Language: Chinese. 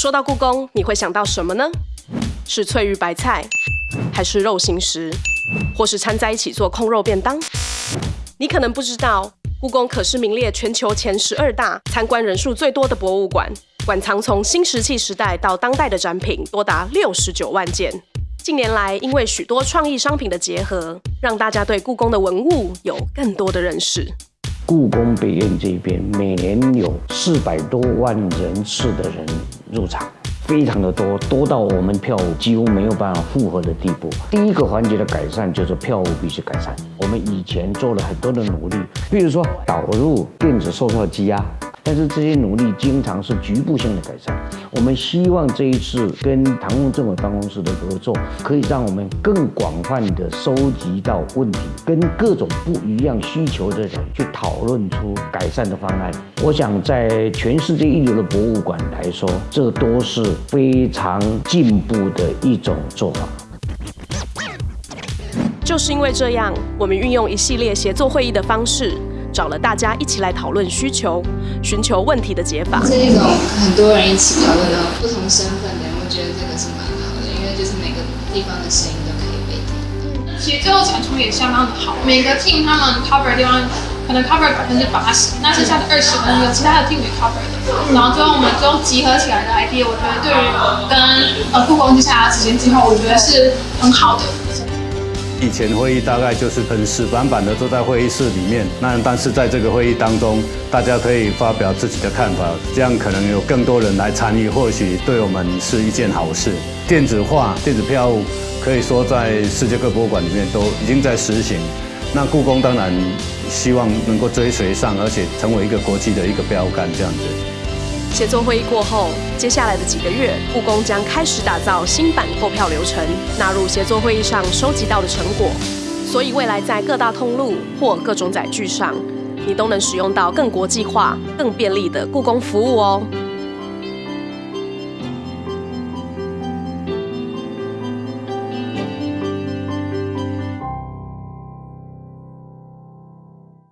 说到故宫，你会想到什么呢？是翠玉白菜，还是肉形石，或是掺在一起做控肉便当？你可能不知道，故宫可是名列全球前十二大参观人数最多的博物馆，馆藏从新石器时代到当代的展品多达六十九万件。近年来，因为许多创意商品的结合，让大家对故宫的文物有更多的认识。故宫北院这边每年有四百多万人次的人入场，非常的多，多到我们票务几乎没有办法负荷的地步。第一个环节的改善就是票务必须改善。我们以前做了很多的努力，比如说导入电子售票机啊。但是这些努力经常是局部性的改善。我们希望这一次跟唐凤政委办公室的合作，可以让我们更广泛的收集到问题，跟各种不一样需求的人去讨论出改善的方案。我想在全世界一流的博物馆来说，这都是非常进步的一种做法。就是因为这样，我们运用一系列协作会议的方式。找了大家一起来讨论需求，寻求问题的解法。是一种很多人一起讨论的不同身份的人，我觉得这个是蛮好的，因为就是每个地方的声音都可以被听。其实最后产出也相当的好，每个 team 他们 cover 的地方可能 cover 百分之八十，那剩下的二十可能有其他的 team 也 cover 的。然后最后我们最后集合起来的 idea，我觉得对于跟呃故宫接下来的时间计划，我觉得是很好的。以前会议大概就是很死板板的坐在会议室里面，那但是在这个会议当中，大家可以发表自己的看法，这样可能有更多人来参与，或许对我们是一件好事。电子化、电子票务可以说在世界各博物馆里面都已经在实行，那故宫当然希望能够追随上，而且成为一个国际的一个标杆这样子。协作会议过后，接下来的几个月，故宫将开始打造新版购票流程，纳入协作会议上收集到的成果。所以未来在各大通路或各种载具上，你都能使用到更国际化、更便利的故宫服务哦。